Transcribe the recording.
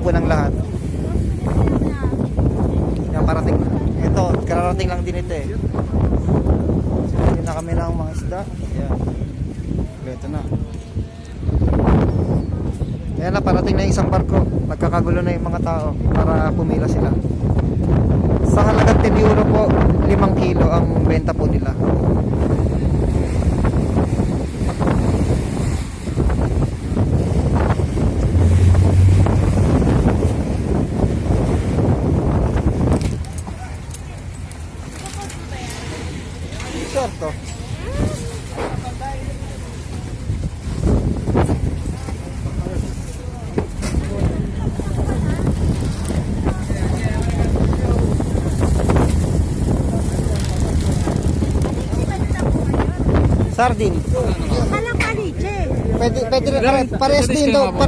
po ng lahat. Yan, parating. Ito, kararating lang din ito eh. Hindi na kami ng mga isda. Yan. Ito na. Ayan na, parating na isang barko. Nagkakagulo na yung mga tao para pumila sila. Sa halagang 10 euro po, 5 kilo ang benta po nila. Certo. Sardin. Pwede, pwede rin, pare, parehas din. Pa,